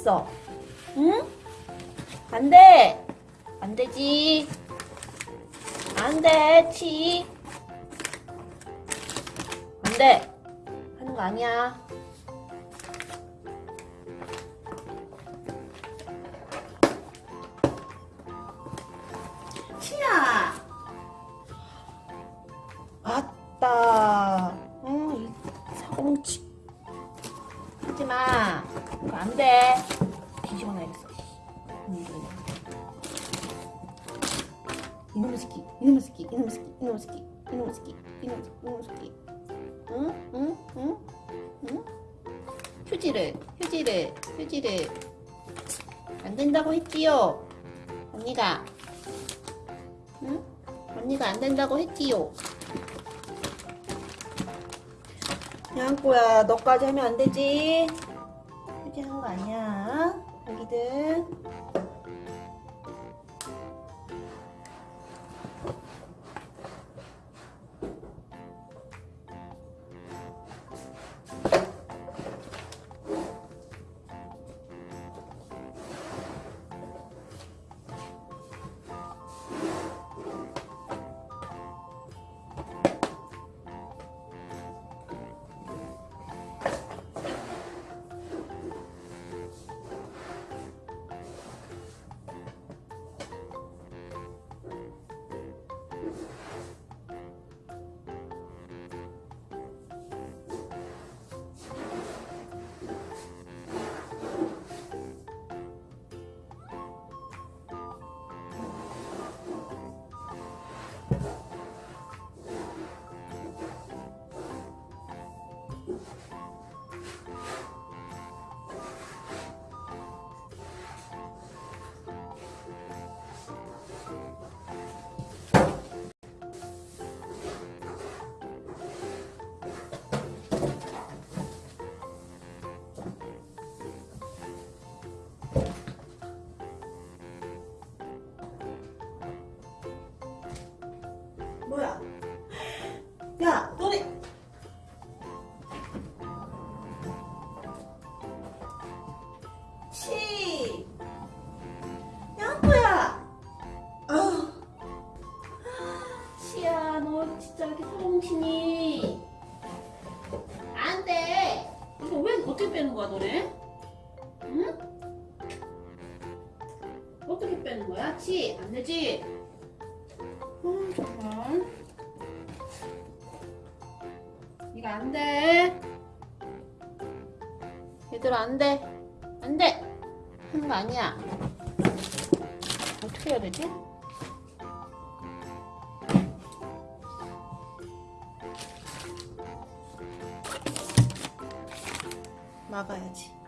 했어? 응? 안 돼! 안 되지. 안 돼, 치. 안 돼. 하는 거 아니야. 치야! 아따. 이놈의 새끼, 이놈의 새끼, 이놈의 새끼, 이놈의 새끼, 이놈의 새끼, 이놈의 새끼, 이놈의 새끼. 응? 응? 응? 응? 휴지를, 휴지를, 휴지를. 안 된다고 했지요. 언니가. 응? 언니가 안 된다고 했지요. 양꼬야, 너까지 하면 안 되지. 휴지 하는 거 아니야. 여기들. 야, 너네. 치. 양꼬야. 아. 치야, 너 진짜 이렇게 소홍치니. 안 돼. 이거 왜 어떻게 빼는 거야, 너네? 응? 어떻게 빼는 거야? 치, 안 되지? 음, 정말. 이거 안 돼. 얘들아, 안 돼. 안 돼. 하는 거 아니야. 어떻게 해야 되지? 막아야지.